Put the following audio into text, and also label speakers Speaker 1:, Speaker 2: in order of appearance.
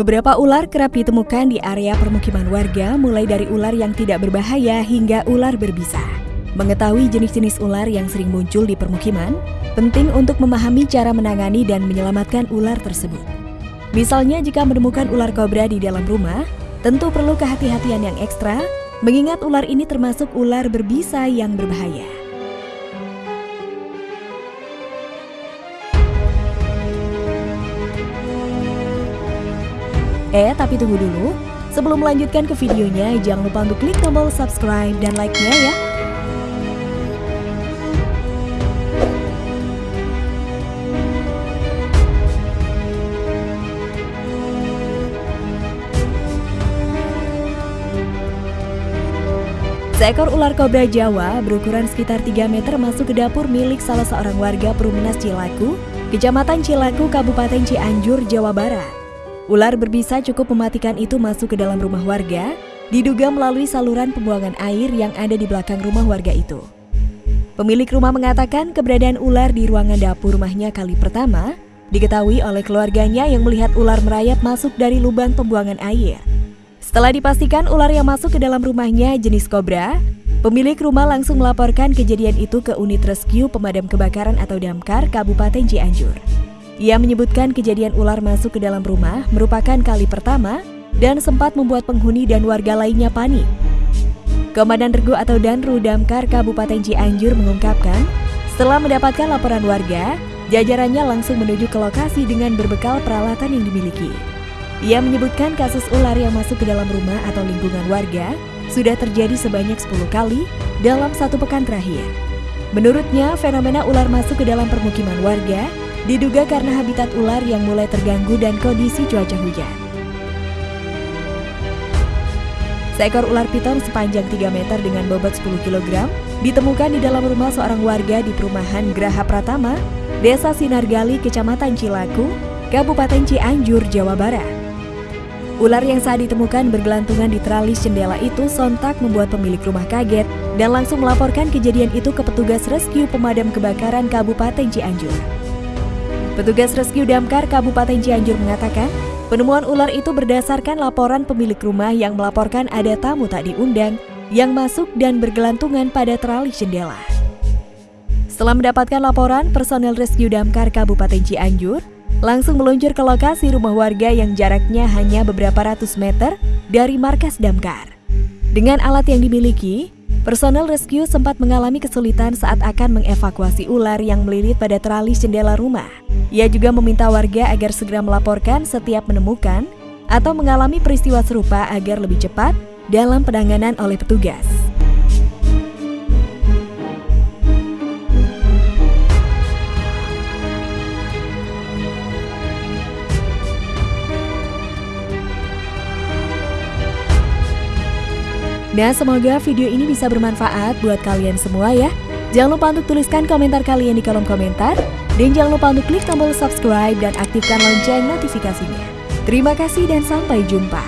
Speaker 1: Beberapa ular kerap ditemukan di area permukiman warga, mulai dari ular yang tidak berbahaya hingga ular berbisa. Mengetahui jenis-jenis ular yang sering muncul di permukiman, penting untuk memahami cara menangani dan menyelamatkan ular tersebut. Misalnya jika menemukan ular kobra di dalam rumah, tentu perlu kehati-hatian yang ekstra, mengingat ular ini termasuk ular berbisa yang berbahaya. Eh, tapi tunggu dulu. Sebelum melanjutkan ke videonya, jangan lupa untuk klik tombol subscribe dan like-nya ya. Seekor ular kobra Jawa berukuran sekitar 3 meter masuk ke dapur milik salah seorang warga Perumnas Cilaku, Kecamatan Cilaku, Kabupaten Cianjur, Jawa Barat. Ular berbisa cukup mematikan itu masuk ke dalam rumah warga, diduga melalui saluran pembuangan air yang ada di belakang rumah warga itu. Pemilik rumah mengatakan keberadaan ular di ruangan dapur rumahnya kali pertama diketahui oleh keluarganya yang melihat ular merayap masuk dari lubang pembuangan air. Setelah dipastikan ular yang masuk ke dalam rumahnya jenis kobra, pemilik rumah langsung melaporkan kejadian itu ke unit rescue pemadam kebakaran atau damkar Kabupaten Cianjur. Ia menyebutkan kejadian ular masuk ke dalam rumah merupakan kali pertama dan sempat membuat penghuni dan warga lainnya panik. Komandan Regu atau Danru Damkar Kabupaten Cianjur mengungkapkan, setelah mendapatkan laporan warga, jajarannya langsung menuju ke lokasi dengan berbekal peralatan yang dimiliki. Ia menyebutkan kasus ular yang masuk ke dalam rumah atau lingkungan warga sudah terjadi sebanyak 10 kali dalam satu pekan terakhir. Menurutnya, fenomena ular masuk ke dalam permukiman warga diduga karena habitat ular yang mulai terganggu dan kondisi cuaca hujan. Seekor ular piton sepanjang 3 meter dengan bobot 10 kg ditemukan di dalam rumah seorang warga di perumahan Graha Pratama, Desa Sinargali, Kecamatan Cilaku, Kabupaten Cianjur, Jawa Barat. Ular yang saat ditemukan bergelantungan di teralis jendela itu sontak membuat pemilik rumah kaget dan langsung melaporkan kejadian itu ke petugas rescue pemadam kebakaran Kabupaten Cianjur. Petugas rescue damkar Kabupaten Cianjur mengatakan, penemuan ular itu berdasarkan laporan pemilik rumah yang melaporkan ada tamu tak diundang yang masuk dan bergelantungan pada teralis jendela. Setelah mendapatkan laporan, personel rescue damkar Kabupaten Cianjur langsung meluncur ke lokasi rumah warga yang jaraknya hanya beberapa ratus meter dari markas damkar. Dengan alat yang dimiliki, personel rescue sempat mengalami kesulitan saat akan mengevakuasi ular yang melilit pada teralis jendela rumah. Ia juga meminta warga agar segera melaporkan setiap menemukan atau mengalami peristiwa serupa agar lebih cepat dalam penanganan oleh petugas. Nah, semoga video ini bisa bermanfaat buat kalian semua ya. Jangan lupa untuk tuliskan komentar kalian di kolom komentar. Dan jangan lupa untuk klik tombol subscribe dan aktifkan lonceng notifikasinya. Terima kasih dan sampai jumpa.